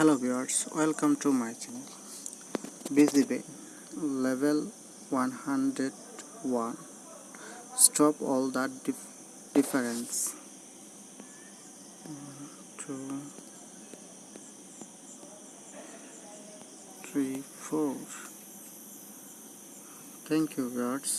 hello viewers welcome to my channel. BGB level 101 stop all that dif difference. One, two three four. Thank you viewers.